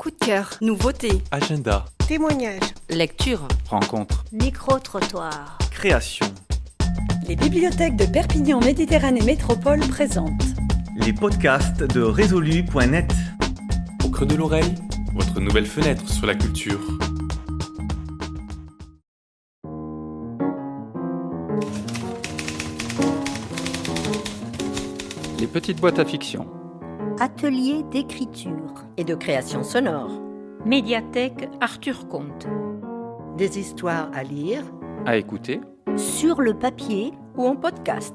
Coup de cœur, nouveauté, Agenda, Témoignages. lecture. rencontre, Micro-trottoir. création. Les bibliothèques de Perpignan Méditerranée Métropole présentent Les podcasts de résolu.net. Au creux de l'oreille, votre nouvelle fenêtre sur la culture. Les petites boîtes à fiction. Atelier d'écriture. et de création sonore. Médiathèque Arthur Comte. Des histoires à lire. À écouter. Sur le papier Ou en podcast.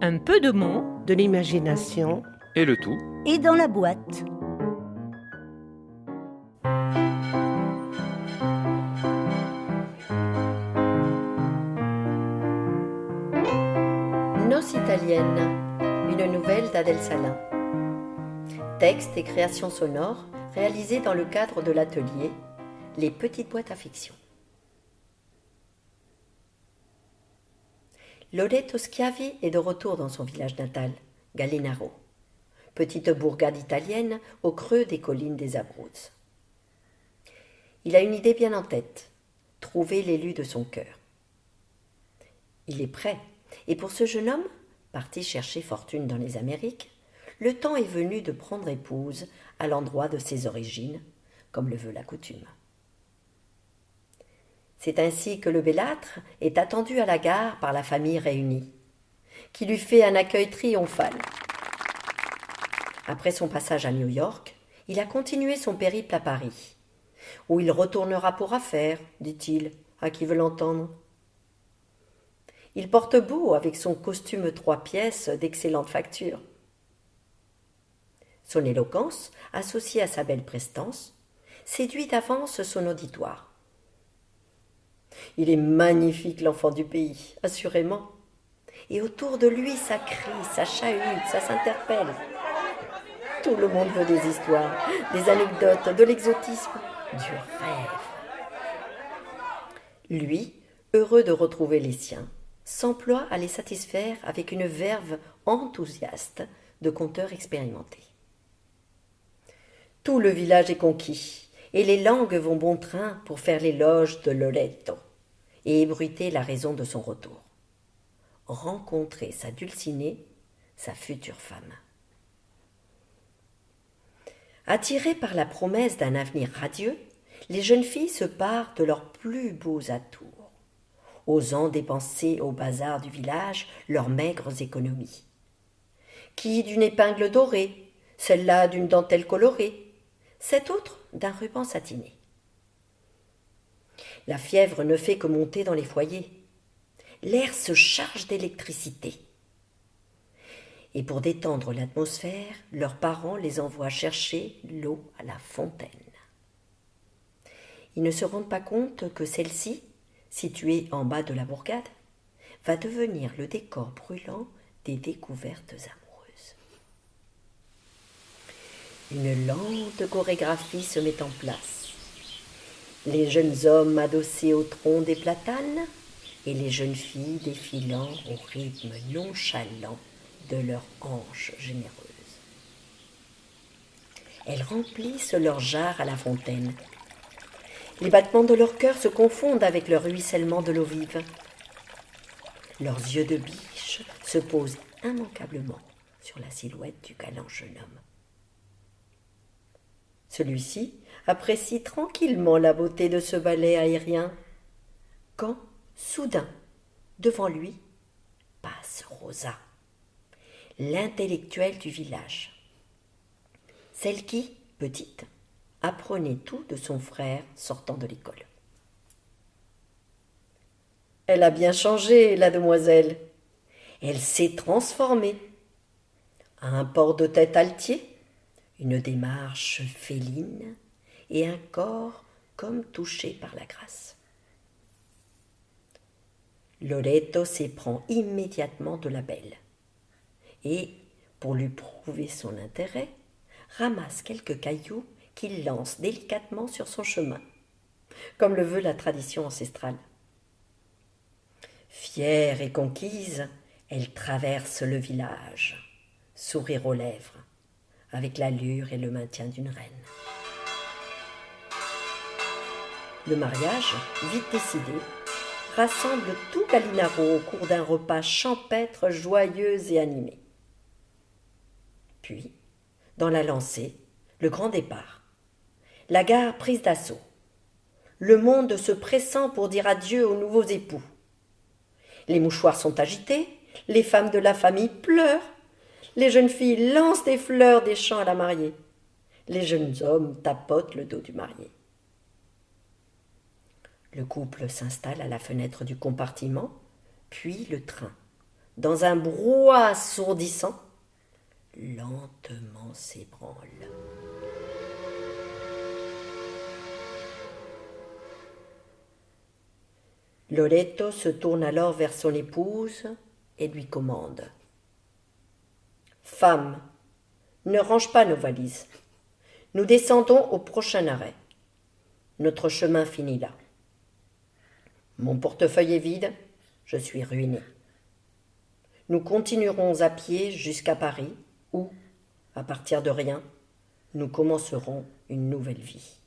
Un peu de mots. De l'imagination. Et le tout. et dans la boîte. Noce italienne. Une nouvelle d'Adèle Salin. Texte et création sonore réalisés dans le cadre de l'atelier Les petites boîtes à fiction. Loreto Schiavi est de retour dans son village natal, Gallinaro, petite bourgade italienne au creux des collines des Abruzzes. Il a une idée bien en tête, trouver l'élu de son cœur. Il est prêt, et pour ce jeune homme, parti chercher fortune dans les Amériques, le temps est venu de prendre épouse à l'endroit de ses origines, comme le veut la coutume. C'est ainsi que le bellâtre est attendu à la gare par la famille réunie, qui lui fait un accueil triomphal. Après son passage à New York, il a continué son périple à Paris, où il retournera pour affaires, dit-il, à qui veut l'entendre. Il porte beau avec son costume trois pièces d'excellente facture. Son éloquence, associée à sa belle prestance, séduit d'avance son auditoire. Il est magnifique, l'enfant du pays, assurément. Et autour de lui, ça crie, ça chahute, ça s'interpelle. Tout le monde veut des histoires, des anecdotes, de l'exotisme, du rêve. Lui, heureux de retrouver les siens, s'emploie à les satisfaire avec une verve enthousiaste de conteur expérimenté. Tout le village est conquis, et les langues vont bon train pour faire l'éloge de Loreto et ébruiter la raison de son retour. Rencontrer sa dulcinée, sa future femme. Attirées par la promesse d'un avenir radieux, les jeunes filles se parent de leurs plus beaux atours, osant dépenser au bazar du village leurs maigres économies. Qui d'une épingle dorée, celle-là d'une dentelle colorée, cette autre d'un ruban satiné. La fièvre ne fait que monter dans les foyers. L'air se charge d'électricité. Et pour détendre l'atmosphère, leurs parents les envoient chercher l'eau à la fontaine. Ils ne se rendent pas compte que celle-ci, située en bas de la bourgade, va devenir le décor brûlant des découvertes amoureuses. Une lente chorégraphie se met en place. Les jeunes hommes adossés au tronc des platanes et les jeunes filles défilant au rythme nonchalant de leurs hanches généreuses. Elles remplissent leurs jarres à la fontaine. Les battements de leur cœur se confondent avec le ruissellement de l'eau vive. Leurs yeux de biche se posent immanquablement sur la silhouette du galant jeune homme. Celui-ci apprécie tranquillement la beauté de ce ballet aérien, quand, soudain, devant lui, passe Rosa, l'intellectuelle du village. Celle qui, petite, apprenait tout de son frère sortant de l'école. Elle a bien changé, la demoiselle. Elle s'est transformée. Un port de tête altier, une démarche féline et un corps comme touché par la grâce. Loreto s'éprend immédiatement de la belle et, pour lui prouver son intérêt, ramasse quelques cailloux qu'il lance délicatement sur son chemin, comme le veut la tradition ancestrale. Fière et conquise, elle traverse le village, sourire aux lèvres, avec l'allure et le maintien d'une reine. Le mariage, vite décidé, rassemble tout Gallinaro au cours d'un repas champêtre, joyeux et animé. Puis, dans la lancée, le grand départ. La gare prise d'assaut. Le monde se pressant pour dire adieu aux nouveaux époux. Les mouchoirs sont agités, les femmes de la famille pleurent, les jeunes filles lancent des fleurs des champs à la mariée, les jeunes hommes tapotent le dos du marié. Le couple s'installe à la fenêtre du compartiment, puis le train, dans un brouhaha assourdissant, lentement s'ébranle. Loreto se tourne alors vers son épouse et lui commande Femme, ne range pas nos valises. Nous descendons au prochain arrêt. Notre chemin finit là. Mon portefeuille est vide, je suis ruiné. Nous continuerons à pied jusqu'à Paris, où, à partir de rien, nous commencerons une nouvelle vie.